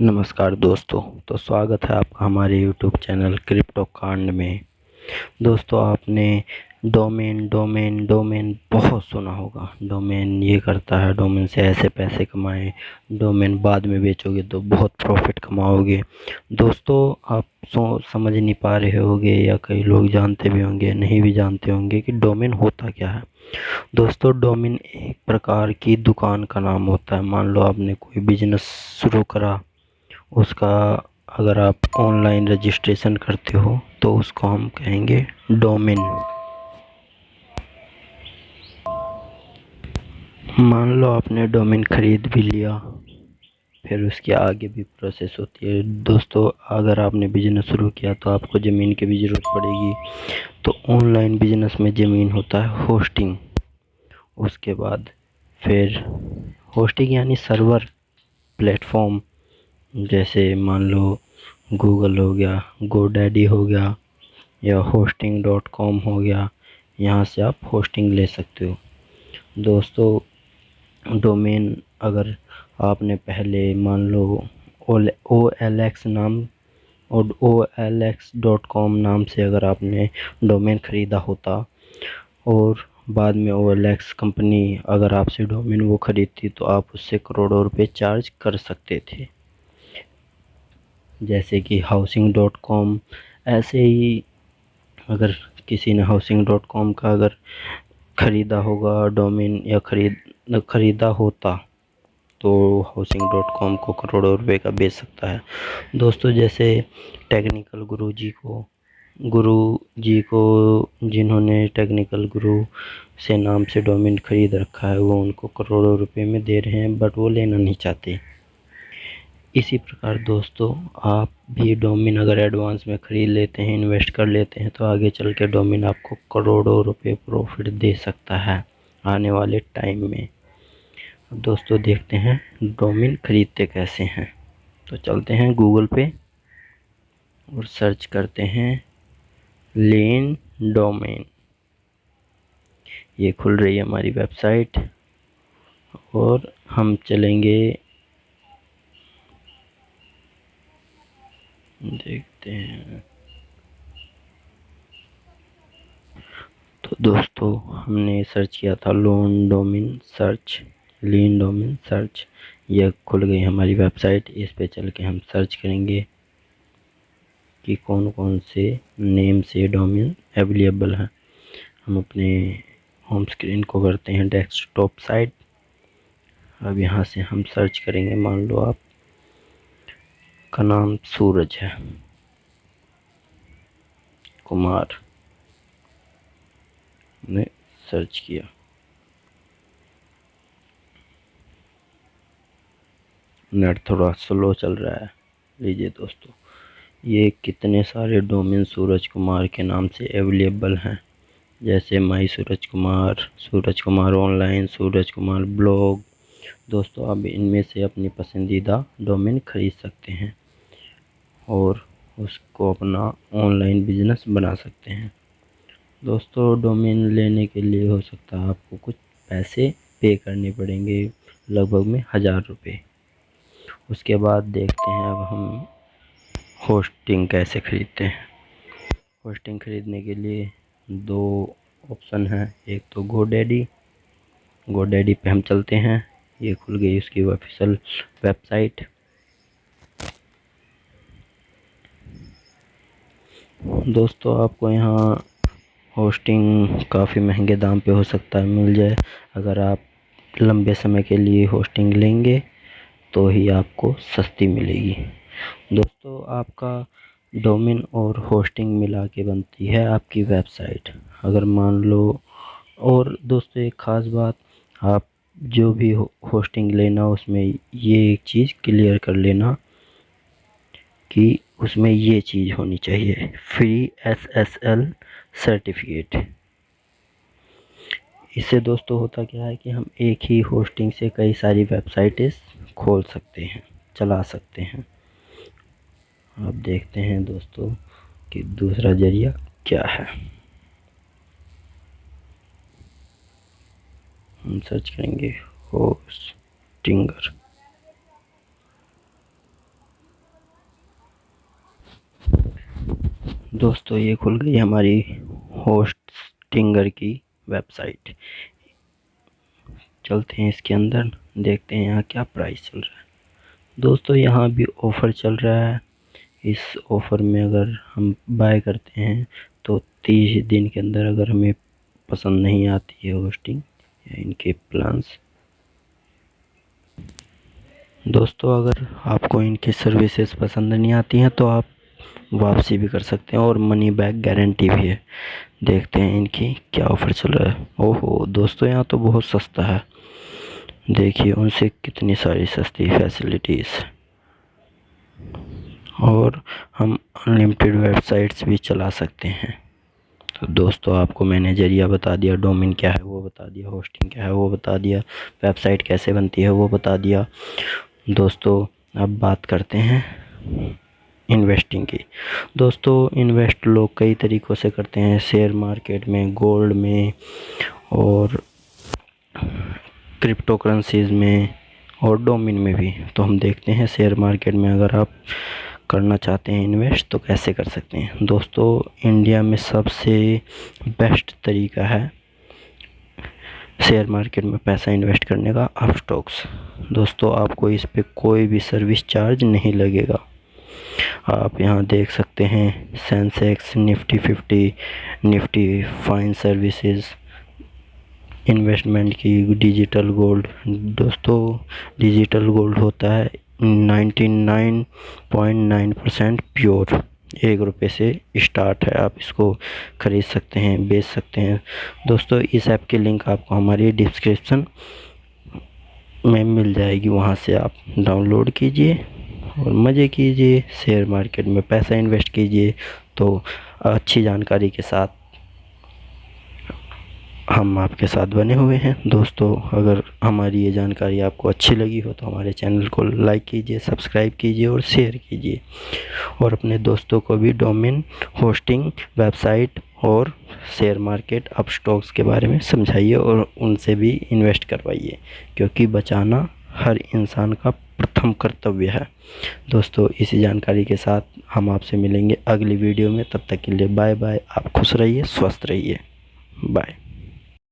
नमस्कार दोस्तों तो स्वागत है आपका हमारे यूट्यूब चैनल क्रिप्टो कांड में। दोस्तों, आपने डोमेन डोमेन डोमेन बहुत सुना होगा। डोमेन ये करता है, डोमेन से ऐसे पैसे कमाएँ, डोमेन बाद में बेचोगे तो बहुत प्रॉफिट कमाओगे। दोस्तों, आप सो, समझ नहीं पा रहे होंगे या कई लोग जानते भी होंगे, नहीं भी जानते होंगे कि डोमेन होता क्या है। दोस्तों, डोमेन एक प्रकार की दुकान का नाम होता है। मान लो आपने कोई बिज़नेस शुरू करा उसका अगर आप ऑनलाइन रजिस्ट्रेशन करते हो तो उसको हम कहेंगे डोमेन। मान लो आपने डोमेन ख़रीद भी लिया, फिर उसके आगे भी प्रोसेस होती है। दोस्तों, अगर आपने बिज़नेस शुरू किया तो आपको ज़मीन की भी ज़रूरत पड़ेगी। तो ऑनलाइन बिज़नेस में ज़मीन होता है होस्टिंग उसके बाद फिर होस्टिंग यानी सर्वर प्लेटफॉर्म जैसे मान लो गूगल हो गया गोडैडी हो गया, या होस्टिंग डॉट कॉम हो गया, यहाँ से आप होस्टिंग ले सकते हो। दोस्तों डोमेन अगर आपने पहले मान लो ओ एल एक्स नाम और O L X dot com नाम से अगर आपने डोमेन ख़रीदा होता और बाद में ओ एल एक्स कंपनी अगर आपसे डोमेन वो ख़रीदती तो आप उससे करोड़ों रुपए चार्ज कर सकते थे। जैसे कि हाउसिंग डॉट कॉम ऐसे ही अगर किसी ने हाउसिंग डॉट कॉम का अगर ख़रीदा होगा डोमेन या ख़रीद, ख़रीदा होता तो हाउसिंग डॉट कॉम को करोड़ों रुपए का बेच सकता है। दोस्तों, जैसे टेक्निकल गुरु जी को गुरु जी को जिन्होंने टेक्निकल गुरु से नाम से डोमेन ख़रीद रखा है, वो उनको करोड़ों रुपए में दे रहे हैं बट वो लेना नहीं चाहते। इसी प्रकार दोस्तों, आप भी डोमिन अगर एडवांस में ख़रीद लेते हैं, इन्वेस्ट कर लेते हैं तो आगे चल के डोमिन आपको करोड़ों रुपए प्रॉफिट दे सकता है आने वाले टाइम में। दोस्तों देखते हैं डोमिन ख़रीदते कैसे हैं। तो चलते हैं गूगल पे और सर्च करते हैं लेन डोमेन। ये खुल रही है हमारी वेबसाइट और हम चलेंगे देखते हैं। तो दोस्तों, हमने सर्च किया था loan domain search lean domain search यह खुल गई हमारी वेबसाइट इस पे चल के हम सर्च करेंगे कि कौन कौन से नेम से डोमिन अवेलेबल है। हम अपने होम स्क्रीन को करते हैं डेस्कटॉप साइट अब यहाँ से हम सर्च करेंगे। मान लो आप का नाम सूरज है। कुमार ने सर्च किया। नेट थोड़ा स्लो चल रहा है। लीजिए दोस्तों, ये कितने सारे डोमेन सूरज कुमार के नाम से अवेलेबल हैं? जैसे my Suraj Kumar Suraj Kumar online Suraj Kumar blog दोस्तों, आप इनमें से अपनी पसंदीदा डोमेन ख़रीद सकते हैं। और उसको अपना ऑनलाइन बिज़नेस बना सकते हैं। दोस्तों डोमेन लेने के लिए हो सकता है आपको कुछ पैसे पे करने पड़ेंगे, लगभग में हज़ार रुपये उसके बाद देखते हैं अब हम होस्टिंग कैसे ख़रीदते हैं। होस्टिंग ख़रीदने के लिए दो ऑप्शन हैं। एक तो गो डैडी गो डैडी पर हम चलते हैं। ये खुल गई उसकी ऑफिशियल वेबसाइट दोस्तों आपको यहाँ होस्टिंग काफ़ी महँगे दाम पे हो सकता है मिल जाए। अगर आप लंबे समय के लिए होस्टिंग लेंगे तो ही आपको सस्ती मिलेगी। दोस्तों आपका डोमेन और होस्टिंग मिला के बनती है आपकी वेबसाइट अगर मान लो और दोस्तों एक ख़ास बात आप जो भी हो, होस्टिंग लेना उसमें ये एक चीज़ क्लियर कर लेना कि उसमें ये चीज़ होनी चाहिए। Free S S L certificate इससे दोस्तों होता क्या है कि हम एक ही होस्टिंग से कई सारी वेबसाइटें खोल सकते हैं, चला सकते हैं। अब देखते हैं दोस्तों कि दूसरा ज़रिया क्या है। हम सर्च करेंगे होस्टिंगर दोस्तों, ये खुल गई हमारी होस्टिंगर की वेबसाइट चलते हैं इसके अंदर, देखते हैं यहाँ क्या प्राइस चल रहा है। दोस्तों, यहाँ भी ऑफ़र चल रहा है। इस ऑफ़र में अगर हम बाय करते हैं तो तीस दिन के अंदर अगर हमें पसंद नहीं आती है होस्टिंग या इनके प्लान्स दोस्तों, अगर आपको इनकी सर्विसेज़ पसंद नहीं आती हैं तो आप वापसी भी कर सकते हैं और मनी बैक गारंटी भी है। देखते हैं इनकी क्या ऑफ़र चल रहा है। ओहो, दोस्तों, यहाँ तो बहुत सस्ता है। देखिए, उनसे कितनी सारी सस्ती फैसिलिटीज़ और हम अनलिमिटेड वेबसाइट्स भी चला सकते हैं। तो दोस्तों, आपको मैंने ज़रिया बता दिया डोमिन क्या है, वो बता दिया होस्टिंग क्या है, वो बता दिया वेबसाइट कैसे बनती है, वो बता दिया। दोस्तों, अब बात करते हैं इन्वेस्टिंग की। दोस्तों इन्वेस्ट लोग कई तरीक़ों से करते हैं। शेयर मार्केट में गोल्ड में और क्रिप्टो करेंसीज़ में और डोमिन में भी। तो हम देखते हैं शेयर मार्केट में अगर आप करना चाहते हैं इन्वेस्ट तो कैसे कर सकते हैं? दोस्तों इंडिया में सबसे बेस्ट तरीका है शेयर मार्केट में पैसा इन्वेस्ट करने का, आप स्टॉक्स दोस्तों, आपको इस पर कोई भी सर्विस चार्ज नहीं लगेगा। आप यहाँ देख सकते हैं Sensex Nifty fifty Nifty fine services investment की डिजिटल गोल्ड दोस्तों डिजिटल गोल्ड होता है ninety nine point nine percent pure एक रुपये से स्टार्ट है, आप इसको ख़रीद सकते हैं, बेच सकते हैं। दोस्तों, इस ऐप की लिंक आपको हमारी डिस्क्रिप्शन में मिल जाएगी, वहाँ से आप डाउनलोड कीजिए। और मज़े कीजिए शेयर मार्केट में पैसा इन्वेस्ट कीजिए तो अच्छी जानकारी के साथ हम आपके साथ बने हुए हैं। दोस्तों, अगर हमारी ये जानकारी आपको अच्छी लगी हो तो हमारे चैनल को लाइक कीजिए सब्सक्राइब कीजिए और शेयर कीजिए। और अपने दोस्तों को भी डोमेन होस्टिंग वेबसाइट और शेयर मार्केट अप स्टॉक्स के बारे में समझाइए और उनसे भी इन्वेस्ट करवाइए, क्योंकि बचाना हर इंसान का प्रथम कर्तव्य है। दोस्तों, इसी जानकारी के साथ हम आपसे मिलेंगे अगली वीडियो में। तब तक के लिए बाय बाय। आप खुश रहिए, स्वस्थ रहिए। बाय।